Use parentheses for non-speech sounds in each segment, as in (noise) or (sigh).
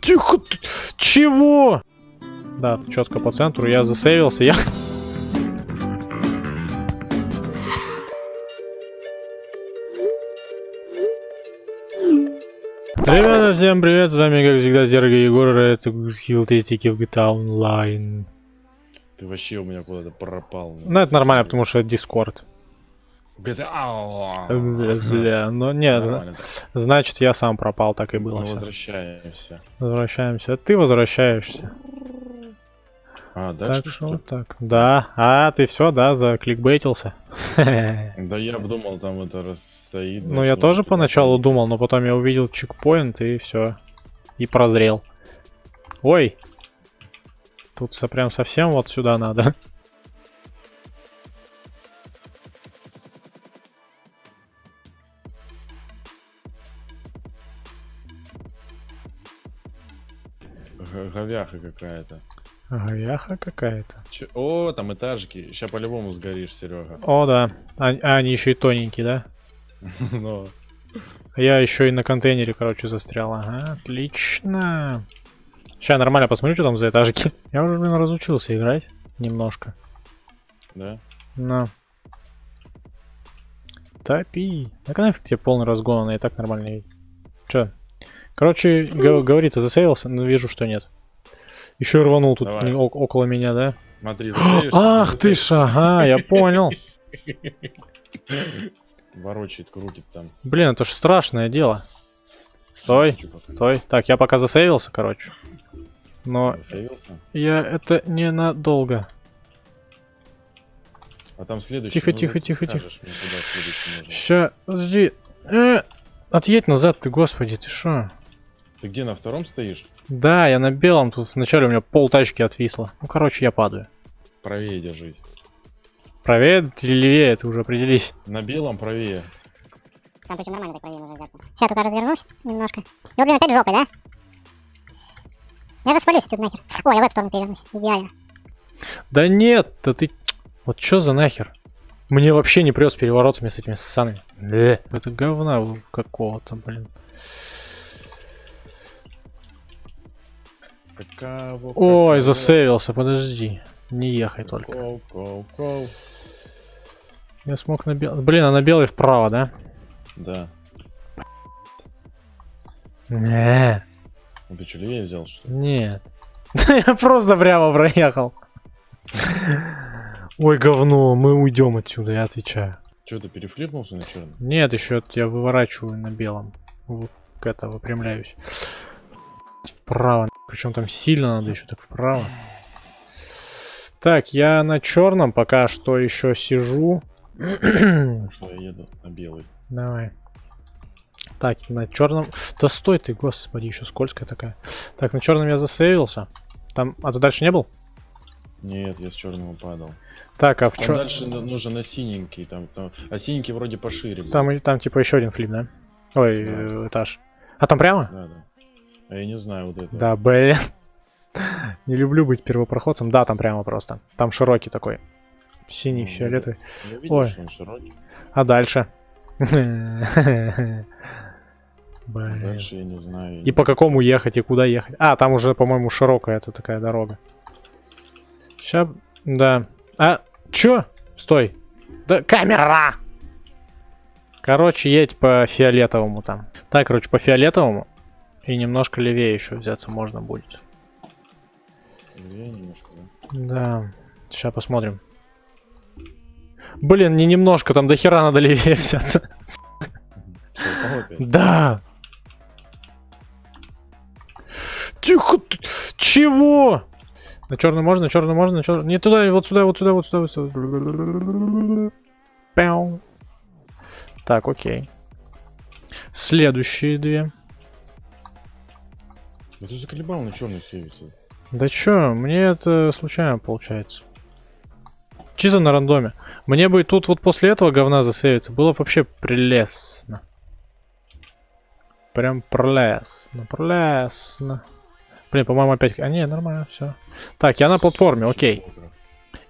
Тихо! Чего? Да, четко по центру. Я засейвился. Я... Ребята, всем привет, с вами как всегда Зерга Егор, это хил тестики в GTA Online. Ты вообще у меня куда-то пропал. Ну это нормально, потому что это Discord. GTA. Ау. Бля, ну нет, так. значит я сам пропал, так и было. всё. возвращаемся. Возвращаемся. Ты возвращаешься. А, Так дальше что вот так. Да. А, ты все, да, закликбейтился. (laughs) Да я думал, там это расстоит. Ну, я тоже поначалу думал, но потом я увидел чекпоинт и все. И прозрел. Ой! Тут прям совсем вот сюда надо. Говяха какая-то. Говяха какая-то. О, там этажики. Сейчас по-любому сгоришь, Серега. О, да. А, а, они еще и тоненькие, да? (laughs) Но Я еще и на контейнере, короче, застрял. Ага, отлично. Сейчас нормально посмотрю, что там за этажики. (laughs) Я уже, блин, разучился играть немножко. да? На. Топи. Так нафиг тебе полный разгон, она и так нормально едет. Че? Короче, говорит, ты засейвился, но вижу, что нет. Еще рванул тут Давай. около меня, да? Смотри, Ах ты ж, ага, я понял. (laughs) Ворочает, крутит там. Блин, это ж страшное дело. Стой, стой. Так, я пока засейвился, короче. Но Засейвился? я это ненадолго. А там следующий. Тихо, ну, тихо, тихо, тихо. Ща, подожди. Э, отъедь назад ты, господи, ты шо? Ты где, на втором стоишь? Да, я на белом, тут вначале у меня пол тачки отвисло. Ну, короче, я падаю. Правее держись. Правее или левее, ты уже определись. На белом правее. Там причем нормально так правее нужно взяться. Сейчас только развернусь немножко. И вот, блин, опять жопой, да? Я же свалюсь отсюда нахер. Ой, я в эту сторону перевернусь. Идеально. Да нет, да ты... Вот чё за нахер? Мне вообще не прет с переворотами с этими ссаными. Э, Это говна какого-то, блин. Какаво, Ой, какаво. засейвился, подожди. Не ехай только. Коу, коу, коу. Я смог на белый... Блин, а на белый вправо, да? Да. Не, Ну ты что, левее взял, что ли? нет. (laughs) Я просто прямо проехал. Ой, говно, мы уйдем отсюда, я отвечаю. Что, ты перефлипнулся на черный? Нет, еще я выворачиваю на белом. Вот к это выпрямляюсь. Вправо. Причем там сильно надо еще так вправо. Так, я на черном пока что еще сижу. Что я еду на белый. Давай. Так, на черном. Да стой ты, господи, еще скользкая такая. Так, на черном я засейвился. Там. А ты дальше не был? Нет, я с черного падал. Так, а в чё- дальше нужно на синенький. Там, там... А синенький вроде пошире. был. Там, там типа еще один флип, да? Ой, Да. э, этаж. А там прямо? Да, да. А я не знаю вот это. Да, блин. (laughs) Не люблю быть первопроходцем. Да, там прямо просто. Там широкий такой. Синий, Ну, фиолетовый. Я видел, Ой. что он широкий. А дальше? (laughs) Блин. Дальше я не знаю. И по какому ехать, и куда ехать? А, там уже, по-моему, широкая это такая дорога. Сейчас, да. А, чё? Стой. Да, камера! Короче, едь по фиолетовому там. Так, короче, по фиолетовому. И немножко левее еще взяться можно будет. Левее немножко, да? Да. Сейчас посмотрим. Блин, не немножко, там до хера надо левее взяться. Да. Тихо. Чего? На черный можно, на черный можно, на черный. Не туда, вот сюда, вот сюда, вот сюда, вот сюда. Пяу. Так, окей. Следующие две. Да ты заколебал на черный сейвиться. Да чё, мне это случайно получается. Чисто на рандоме. Мне бы тут вот после этого говна засейвиться было бы вообще прелестно. Прям прелестно, прелестно. Блин, по-моему, опять... А, не, нормально, все. Так, я на платформе, окей.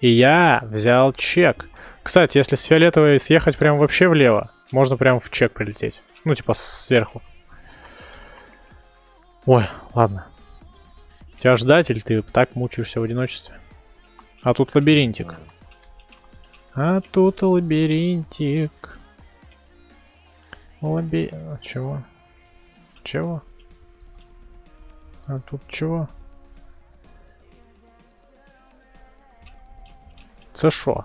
И я взял чек. Кстати, если с фиолетовой съехать прям вообще влево, можно прям в чек прилететь. Ну, типа сверху. Ой, ладно. Тебя ждать или ты так мучаешься в одиночестве? А тут лабиринтик. А тут лабиринтик. Лаби... Чего? Чего? А тут чего? Це шо?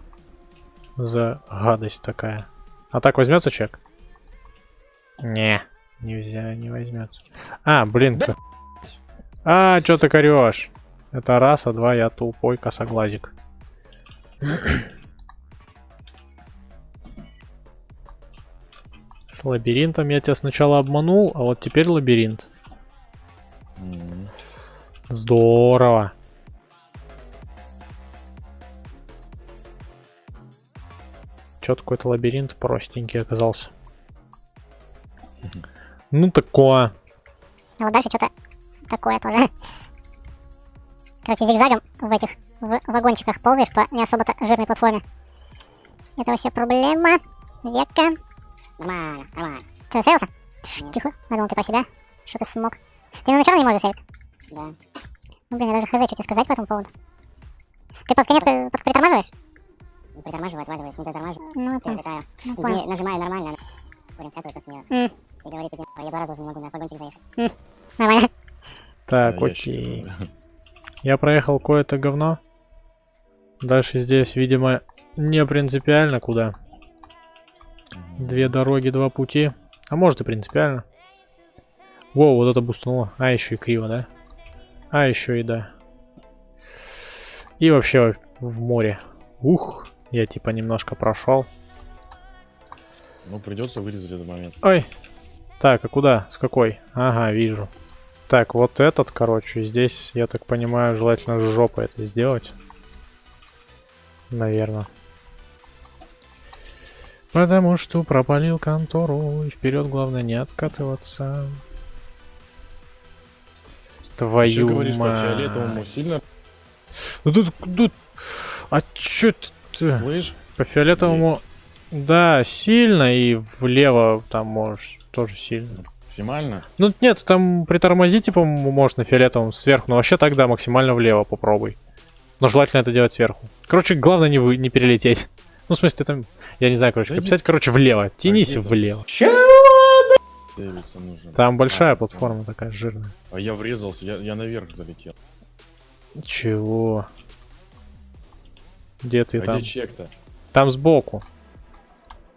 За гадость такая. А так возьмется чек? Не, нельзя, не возьмется. А, блин. Да А, что ты корешь? Это раз, а два, я тупой косоглазик. С лабиринтом я тебя сначала обманул, а вот теперь лабиринт. Здорово. Чё какой-то лабиринт простенький оказался. Ну такое. А вот дальше что-то такое тоже. Короче, зигзагом в этих в вагончиках ползаешь по не особо-то жирной платформе. Это вообще проблема века. Нормально, нормально. Ты сейвился? Тихо. Я думал, ты про себя. Что ты смог? Ты на начало не можешь сейвить? Да. Ну, блин, я даже хз, что тебе сказать по этому поводу. Ты под конец при- под- притормаживаешь? Притормаживаю, отваливаюсь, не дотормаживаю, Ну, перелетаю. Ну. Не, нажимаю нормально, она корень скатывается с нее. М. И говорит, иди, я два раза уже не могу на вагончик заехать. Нормально. Так, А, окей. Я проехал кое-то говно. Дальше здесь, видимо, не принципиально куда. Две дороги, два пути. А может и принципиально. Воу, вот это бустнуло. А, еще и криво, да? А, еще и да. И вообще в море. Ух, я типа немножко прошел. Ну, придется вырезать этот момент. Ой. Так, а куда? С какой? Ага, вижу. Так, вот этот, короче, здесь, я так понимаю, желательно с жопой это сделать. Наверное. Потому что пропалил контору, и вперед главное не откатываться. Ты Твою говоришь по мать. фиолетовому сильно, Ну тут, тут... А чё ты? слышь? По фиолетовому... Да, сильно, и влево там можешь тоже сильно. Максимально? Ну нет, там притормози, типа, м- можешь на фиолетовом сверху, но вообще тогда максимально влево попробуй. Но желательно это делать сверху. Короче, главное не, вы, не перелететь. Ну, в смысле, там, я не знаю, короче, Да как писать, короче, влево. Тянись влево. Нужен. Там большая А, платформа такая жирная. А я врезался, я, я наверх залетел. Чего? Где ты а там? где чек-то? Там сбоку.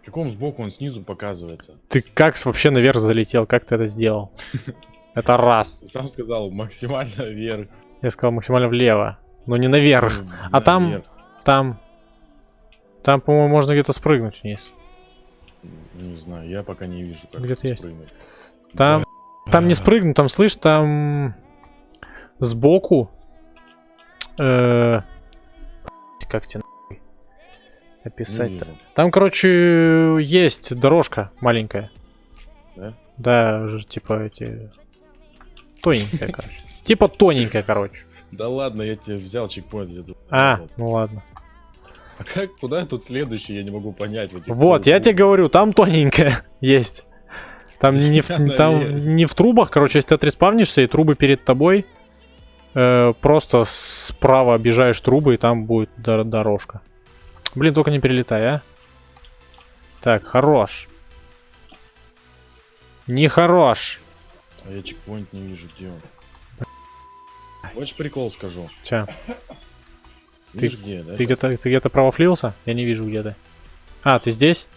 В каком сбоку он снизу показывается? Ты как вообще наверх залетел? Как ты это сделал? (laughs) Это раз. Сам сказал максимально вверх. Я сказал максимально влево. Но не наверх. Ну, А там-. Там... Там, по-моему, можно где-то спрыгнуть вниз. Не знаю, я пока не вижу, как Где-то есть. спрыгнуть. Там, там не спрыгну, там, слышь, там сбоку. э, как тебе описать-то? Там, короче, есть дорожка маленькая. Да? Да, же, типа эти... Тоненькая, короче. Типа тоненькая, короче. Да ладно, я тебе взял чекпоинт. А, ну ладно. А как, куда тут следующий, я не могу понять. в этих Вот, я тебе говорю, там тоненькая (laughs) есть. Там не, в, там не в трубах, короче, если ты отреспавнишься, и трубы перед тобой, э, просто справа объезжаешь трубы, и там будет дор- дорожка. Блин, только не перелетай, а. Так, хорош. Не хорош. А я чекпоинт не вижу, где он. Хочешь прикол скажу? Ча, Ты- Видишь где, да? ты где-то ты где-то провафлился? Я не вижу, где ты. А, ты здесь?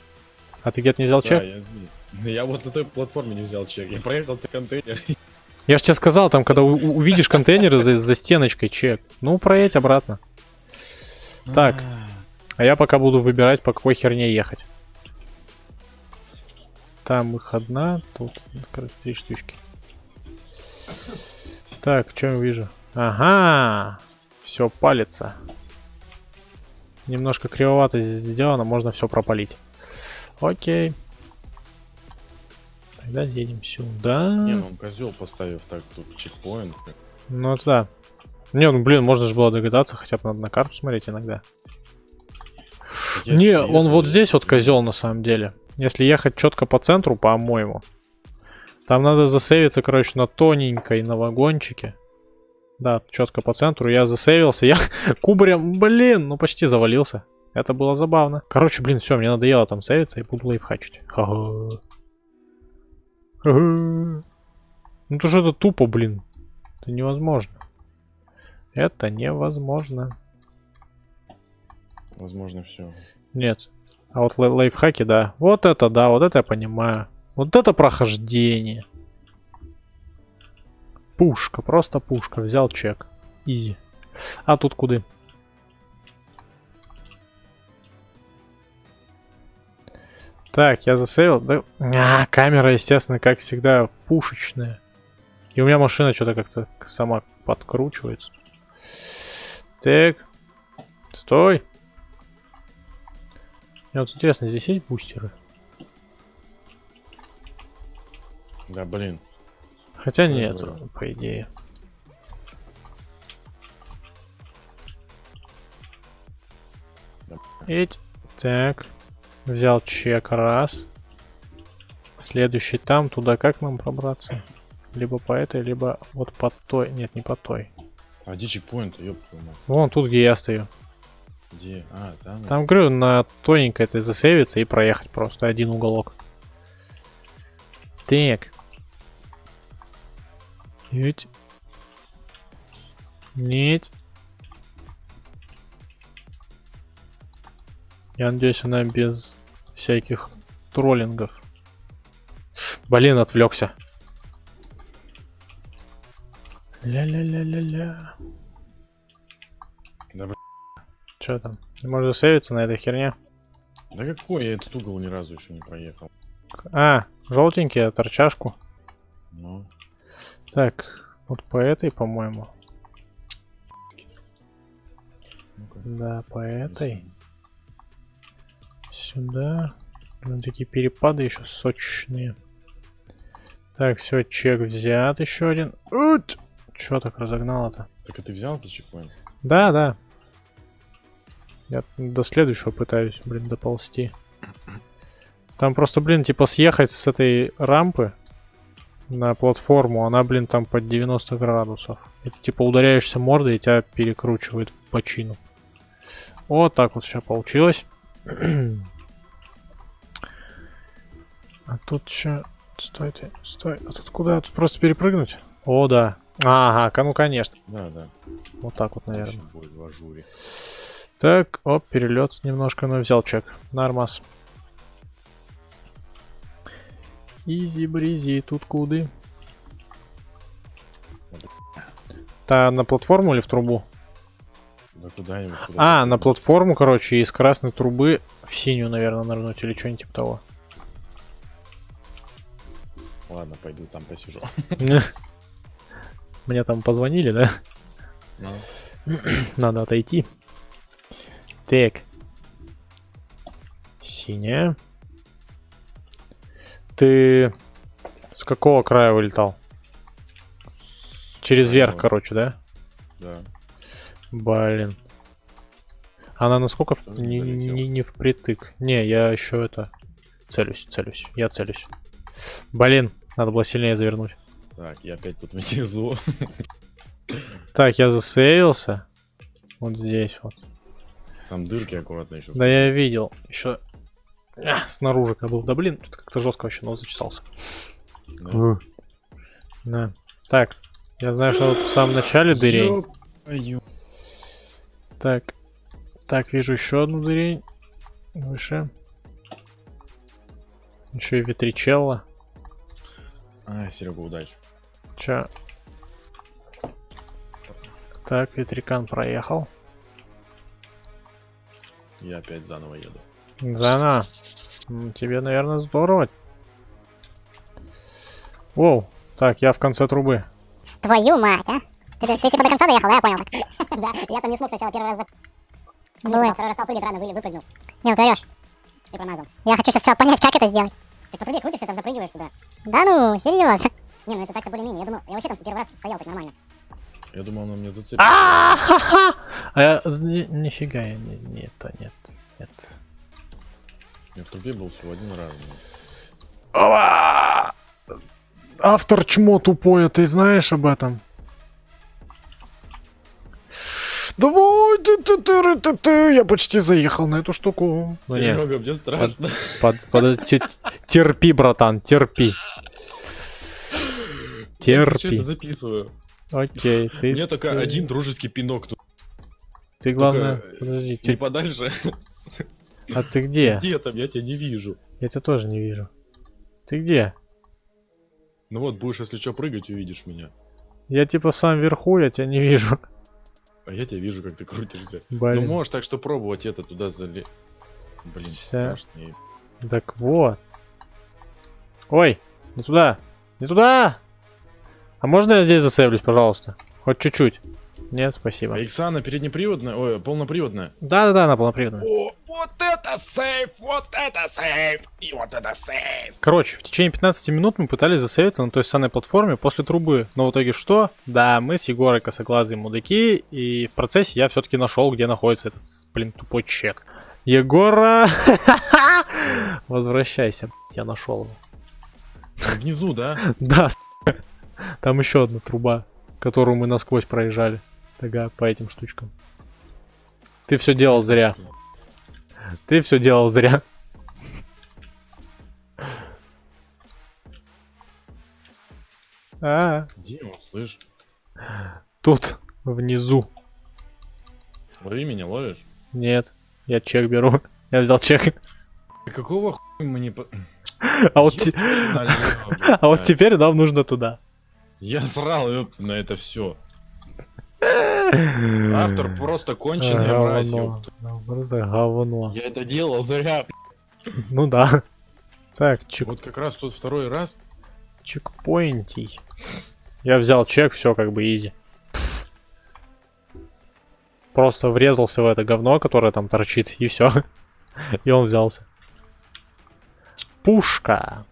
А ты где-то не взял Да, чек? я, здесь. я вот на той платформе не взял чек. Я проехал с контейнер. Я же тебе сказал, там, когда увидишь контейнеры за, за стеночкой, чек. Ну, проедь обратно. Так. А я пока буду выбирать, по какой херне ехать. Там их одна, тут короче, три штучки. Так, что я вижу? Ага, все палится. Немножко кривовато здесь сделано, можно все пропалить. Окей. Тогда едем сюда. Не, ну он козел поставив так тут чекпоинт. Ну да. Не, ну блин, можно же было догадаться, хотя бы надо на карту смотреть иногда. Я Не, чё, он вот я- здесь вот козел на самом деле. Если ехать четко по центру, по-моему. Там надо засейвиться, короче, на тоненькой, на вагончике. Да, четко по центру. Я засейвился. Я (laughs) кубарем, блин, ну почти завалился. Это было забавно. Короче, блин, все, мне надоело там сейвиться и буду лайфхачить. Ага. Ну то же это тупо, блин. Это невозможно. Это невозможно. Возможно, все. Нет. А вот лай- лайфхаки, да. Вот это, да, вот это я понимаю. Вот это прохождение. Пушка, просто пушка. Взял чек. Изи. А тут куды? Так, я засейвил. Да... А, камера, естественно, как всегда, пушечная. И у меня машина что-то как-то сама подкручивается. Так. Стой. Мне вот интересно, здесь есть бустеры? Да, блин. Хотя я нет, говорю? по идее. Да, Эть. Так. Взял чек раз. Следующий там, туда как нам пробраться? Либо по этой, либо вот по той. Нет, не по той. А где чекпоинт, ёб. Вон тут, где я стою. Где? А, там? Там, говорю, на тоненькой этой засейвиться и проехать просто один уголок. Так. Ведь. Нет. Я надеюсь, она без всяких троллингов. Блин, отвлекся. Ля-ля-ля-ля-ля. Че там? Можешь сейвиться на этой херне? Да какой? Я этот угол ни разу еще не проехал. А, желтенький, торчашку. Ну, Так, вот по этой, по-моему. Да, по этой. Сюда. Блин, такие перепады еще сочные. Так, все, чек взят еще один. Ут! Че так разогнало-то? Так а ты взял этот чекпоинт? Да, да. Я до следующего пытаюсь, блин, доползти. Там просто, блин, типа съехать с этой рампы на платформу, она, блин, там под 90 градусов. И ты, типа, ударяешься мордой, и тебя перекручивает в почину. Вот так вот сейчас получилось. (clears throat) а тут что? Стой ты, стой. А тут куда? Тут просто перепрыгнуть? О, да. Ага, ну конечно. Да, да. Вот так вот, наверное. Бой в ажуре. Так, оп, перелет немножко, но взял чек. Нормас. Изи бризи, тут куды? Та на платформу или в трубу? Да куда-нибудь. куда А, на платформу, короче, из красной трубы в синюю, наверное, нырнуть или что-нибудь типа того. Ладно, пойду там посижу. (laughs) Мне там позвонили, да? Ну, (clears throat) Надо отойти. Так. Синяя. Ты с какого края вылетал? Через верх, Правого. короче, да? да. Блин. Она насколько в- не, не, не впритык. Не, я еще это целюсь, целюсь. Я целюсь. Блин, надо было сильнее завернуть. Так, я опять тут внизу. Так, я засейвился. Вот здесь вот. Там дырки аккуратно еще. Да я видел. Еще снаружи как был. Да блин, что-то как-то жестко вообще нос зачесался. Да. Так, я знаю, что тут в самом начале дырень. Так. Так, вижу еще одну дырень. Выше. Еще и ветричелла. А, Серега, удачи. Чё? Так, ветрикан проехал. Я опять заново еду. Зана. Тебе, наверное, здорово. Воу. Так, я в конце трубы. Твою мать, а? Ты, ты, ты типа до конца доехал, да, я понял. (laughs) Да, я там не смог сначала первый раз за... Бывает. Второй раз стал прыгать рано, вы- выпрыгнул Не, ты орёшь. и промазал. Я хочу сейчас понять, как это сделать. Ты по трубе крутишься, там запрыгиваешь туда. Да ну, серьезно. Не, ну это так-то более-менее. Я думал, я вообще там первый раз стоял так нормально. Я думал, он меня зацепит. А я... ни- Нифига я не... не это, нет. Нет. Я в трубе был всего один раз. Ова! Автор чмо тупое, ты знаешь об этом? Давай, ты, ты, ты, ты, ты, ты. я почти заехал на эту штуку. Ну, нет, Серега, мне страшно. под- под- те- терпи, братан, терпи. Я Терпи. это записываю. Окей, У ты, меня только ты- один дружеский пинок тут. Ты главное, только, э, подожди, тер- подальше. а ты где? (laughs) Где там? Я тебя не вижу. Я тебя тоже не вижу. Ты где? Ну вот, будешь, если что, прыгать, увидишь меня. Я типа сам вверху, я тебя не вижу. (laughs) А я тебя вижу, как ты крутишься. Блин. Ну можешь так что пробовать это туда зале... Блин, Ща. страшно. И- Так вот. Ой, не туда. Не туда! А можно я здесь засейвлюсь, пожалуйста? Хоть чуть-чуть. Нет, спасибо. Иксана переднеприводная? Ой, полноприводная? Да-да-да, она полноприводная. О, вот это сейф, вот это сейф, и вот это сейф. Короче, в течение 15 минут мы пытались засейвиться на той самой платформе после трубы. Но в итоге что? Да, мы с Егорой косоглазые мудаки, и в процессе я все-таки нашел, где находится этот, блин, тупой чек. Егора! (laughs) Возвращайся, я нашел его. Внизу, да? Да, там еще одна труба, которую мы насквозь проезжали. Тага, по этим штучкам. Ты все делал зря. Ты все делал зря. А, Где он, слышь? тут, внизу. Лови меня, ловишь? Нет, я чек беру. Я взял чек. Какого хуя мы не... А вот, те- налево, (laughs) а вот теперь нам нужно туда. Я срал ёп, на это все. Автор просто конченый Говно. Ну, Просто говно. Я это делал зря. Ну да. Так, чек, Вот как раз тут второй раз. чекпоинтий. Я взял чек, все как бы изи. Просто врезался в это говно, которое там торчит, и все. И он взялся. Пушка.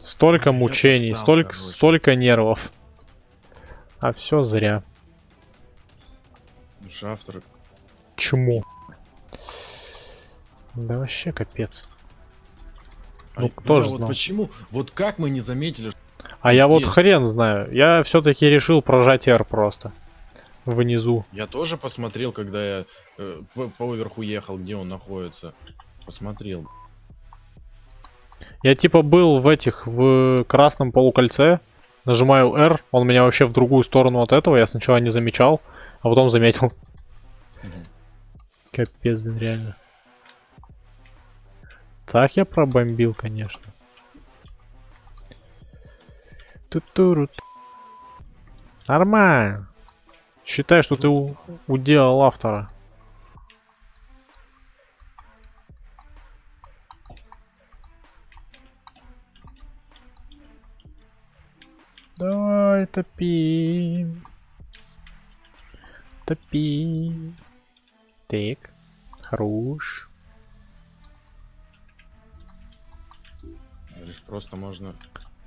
Столько мучений, столько, столько нервов. А все зря. Автор. Чему? Да вообще капец. Ну, Ай, кто бля, ж вот знал? почему? Вот как мы не заметили, что А я вот хрен знаю. Я все-таки решил прожать R просто. Внизу. Я тоже посмотрел, когда я э, по, поверху ехал, где он находится. Посмотрел. Я типа был в этих, в красном полукольце. Нажимаю R, он меня вообще в другую сторону от этого. Я сначала не замечал, а потом заметил. Капец, блин, реально. Так я пробомбил, конечно. Ту-туру. Нормально. Считай, что ты уделал автора. Давай, топи. Топи. Так. Хорош. Просто можно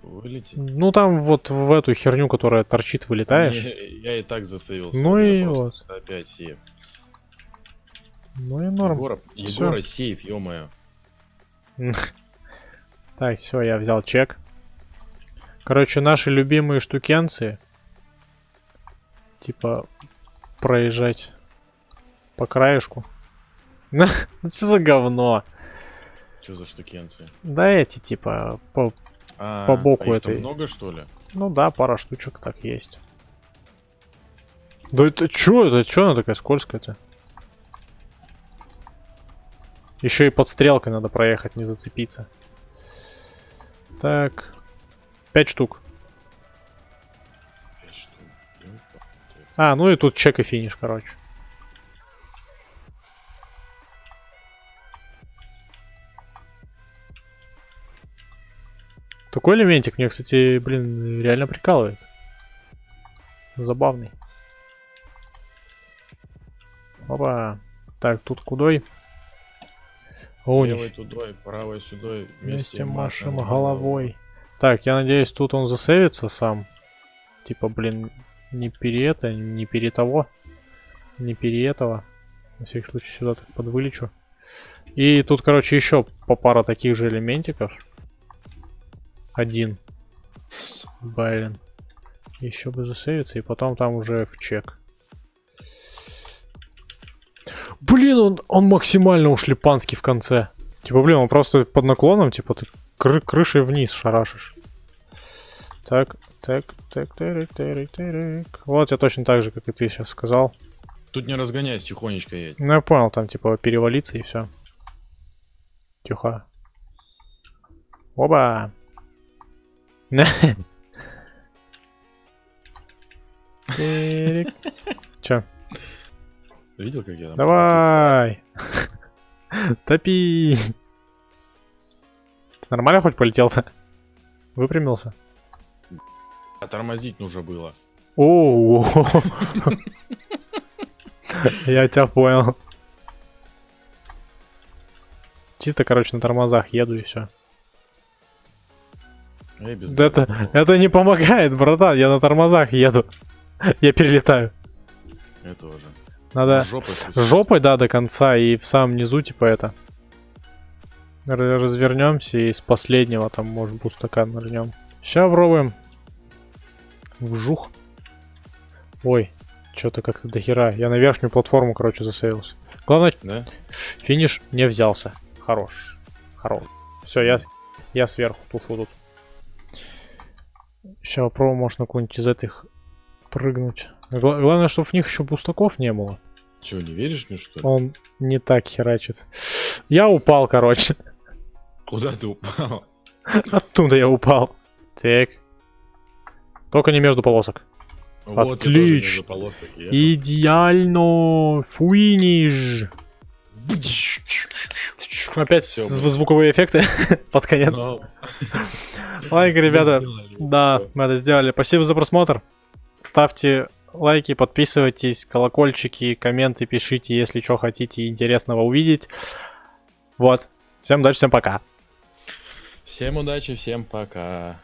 вылететь. Ну там вот в эту херню, которая торчит, вылетаешь. Не, я и так засейвился. Ну и просто Опять сейф. Ну и норм. Егора, Всё. Егора сейф, ё-моё. (laughs) Так, все, я взял чек. Короче, наши любимые штукенцы. Типа, проезжать по краешку. (laughs) Ну, что за говно? Что за штукенцы? Да эти, типа, по... А, По боку а этой. много, что ли? ну да, пара штучек так есть. Да это чё? Это чё она такая скользкая-то? Еще и под стрелкой надо проехать, не зацепиться. Так. Пять штук. А, ну и тут чек и финиш, короче. Такой элементик мне, кстати, блин, реально прикалывает. Забавный. Опа. Так, тут кудой? Левой тудой, правой сюдой. Вместе машем головой. Так, я надеюсь, тут он засейвится сам. Типа, блин, не пере это, не пере того. Не пере этого. На всякий случай сюда так подвылечу. И тут, короче, еще по пара таких же элементиков. Один. Блин. Еще бы засейвиться, и потом там уже в чек. Блин, он, он максимально ушлепанский в конце. Типа, блин, он просто под наклоном, типа, ты кры- крышей вниз шарашишь. Так, так, так, тарик, тарик, тарик. Вот я точно так же, как и ты сейчас сказал. Тут не разгоняйся, тихонечко едь. Ну, я понял, там, типа, перевалиться и все. Тихо. Оба! Чё? Видел, как я там Давай! Топи! Ты нормально хоть полетел-то? Выпрямился? А тормозить нужно было. О, Я тебя понял. Чисто, короче, на тормозах еду и все. Да это, это не помогает, братан, я на тормозах еду. Я перелетаю. Я тоже. Надо Жопой жопой, да, до конца, и в самом низу, типа, это. Развернемся и с последнего там, может, бустакан нырнем. Сейчас пробуем. Вжух. Ой, что-то как-то дохера. Я на верхнюю платформу, короче, засеялся. Главное, Да? финиш не взялся. Хорош. Хорош. Все, я, я сверху тушу тут. Сейчас попробуем, может, на какую-нибудь из этих прыгнуть. Гла- главное, чтобы в них еще бустаков не было. Че, не веришь мне, что ли? Он не так херачит. Я упал, короче. Куда ты упал? Оттуда я упал. Так. Только не между полосок. Вот Отлично. полосок. Идеально. Фуиниш. Опять блин. звуковые эффекты (laughs) под конец. Ну, Лайк, ребята. Да, мы это сделали. Спасибо за просмотр. Ставьте лайки, подписывайтесь, колокольчики, комменты пишите, если что хотите интересного увидеть. Вот. Всем удачи, всем пока. Всем удачи, всем пока.